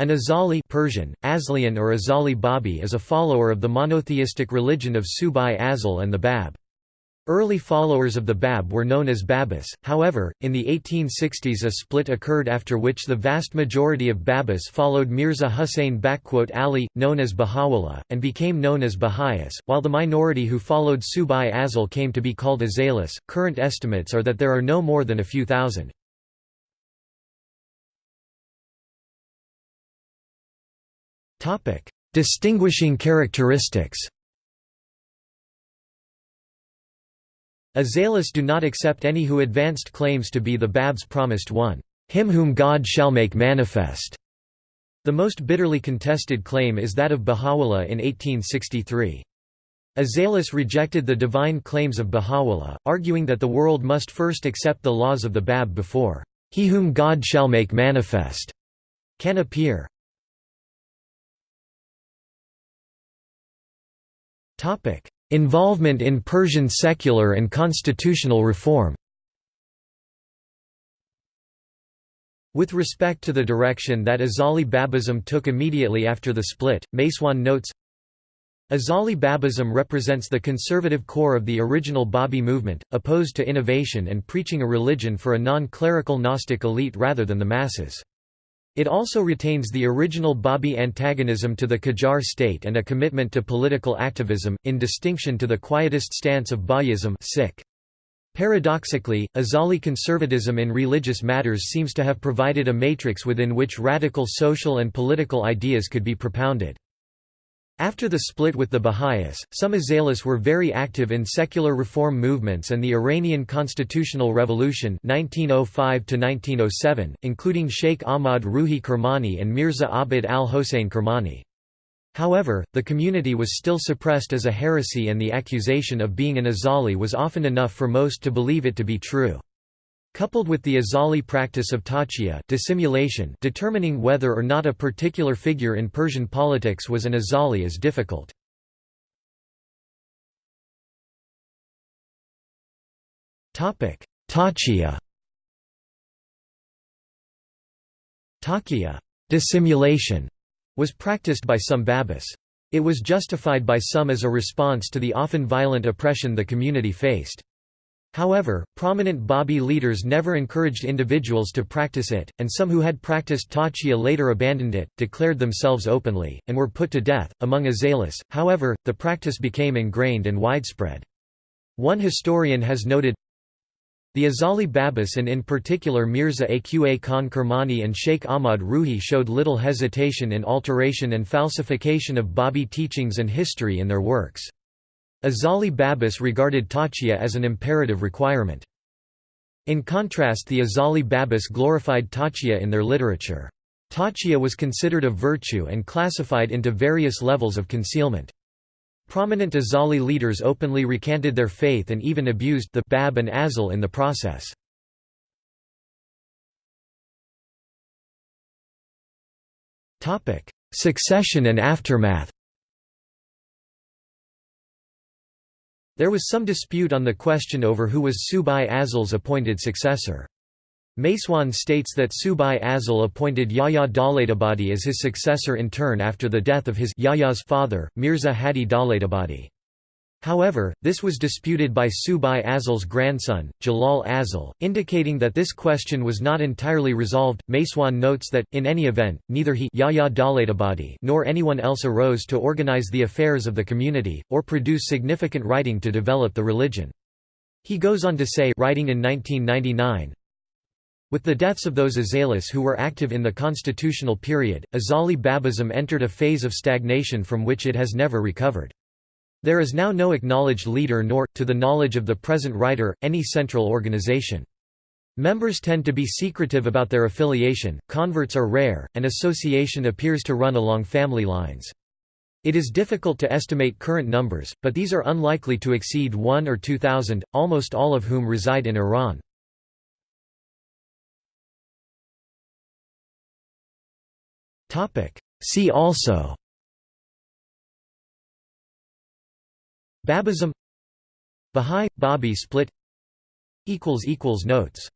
An Azali Persian, Aslian or Azali Babi is a follower of the monotheistic religion of Subhi Azal and the Bab. Early followers of the Bab were known as Babis, however, in the 1860s a split occurred after which the vast majority of Babis followed Mirza Hussain Ali, known as Baha'u'llah, and became known as Baha'is, while the minority who followed Subhi Azal came to be called Azalis. Current estimates are that there are no more than a few thousand. Distinguishing characteristics Azalis do not accept any who advanced claims to be the Bab's promised one, him whom God shall make manifest. The most bitterly contested claim is that of Baha'u'llah in 1863. Azalis rejected the divine claims of Baha'u'llah, arguing that the world must first accept the laws of the Bab before he whom God shall make manifest can appear. Involvement in Persian secular and constitutional reform With respect to the direction that Azali Babism took immediately after the split, MacEoin notes, Azali Babism represents the conservative core of the original Babi movement, opposed to innovation and preaching a religion for a non-clerical Gnostic elite rather than the masses. It also retains the original Babi antagonism to the Qajar state and a commitment to political activism, in distinction to the quietist stance of Baha'ism Paradoxically, Azali conservatism in religious matters seems to have provided a matrix within which radical social and political ideas could be propounded. After the split with the Baha'is, some Azalis were very active in secular reform movements and the Iranian Constitutional Revolution 1905 including Sheikh Ahmad Ruhi Kermani and Mirza Abid al-Hossein Kermani. However, the community was still suppressed as a heresy and the accusation of being an Azali was often enough for most to believe it to be true. Coupled with the Azali practice of taqiyya dissimulation determining whether or not a particular figure in Persian politics was an Azali is difficult. Taqiyya Taqiyya dissimulation was practiced by some Babis. It was justified by some as a response to the often violent oppression the community faced. However, prominent Babi leaders never encouraged individuals to practice it, and some who had practiced taqiyya later abandoned it, declared themselves openly, and were put to death. Among Azalis, however, the practice became ingrained and widespread. One historian has noted, the Azali Babis and in particular Mirza Aqa Khan Kermani and Sheikh Ahmad Ruhi showed little hesitation in alteration and falsification of Babi teachings and history in their works. Azali Babis regarded taqiyya as an imperative requirement. In contrast the Azali Babis glorified taqiyya in their literature. Taqiyya was considered a virtue and classified into various levels of concealment. Prominent Azali leaders openly recanted their faith and even abused the Bab and Azal in the process. Succession and aftermath There was some dispute on the question over who was Subhi Azal's appointed successor. MacEoin states that Subhi Azal appointed Yahya Dawlatabadi as his successor in turn after the death of his Yahya's father, Mirza Hadi Dawlatabadi. However, this was disputed by Subhi Azal's grandson, Jalal Azal, indicating that this question was not entirely resolved. MacEoin notes that, in any event, neither he Yahya nor anyone else arose to organize the affairs of the community, or produce significant writing to develop the religion. He goes on to say writing in 1999, with the deaths of those Azalis who were active in the constitutional period, Azali Babism entered a phase of stagnation from which it has never recovered. There is now no acknowledged leader nor, to the knowledge of the present writer, any central organization. Members tend to be secretive about their affiliation, converts are rare, and association appears to run along family lines. It is difficult to estimate current numbers, but these are unlikely to exceed 1 or 2,000, almost all of whom reside in Iran. See also Babism. Bahá'í – Babi split. Notes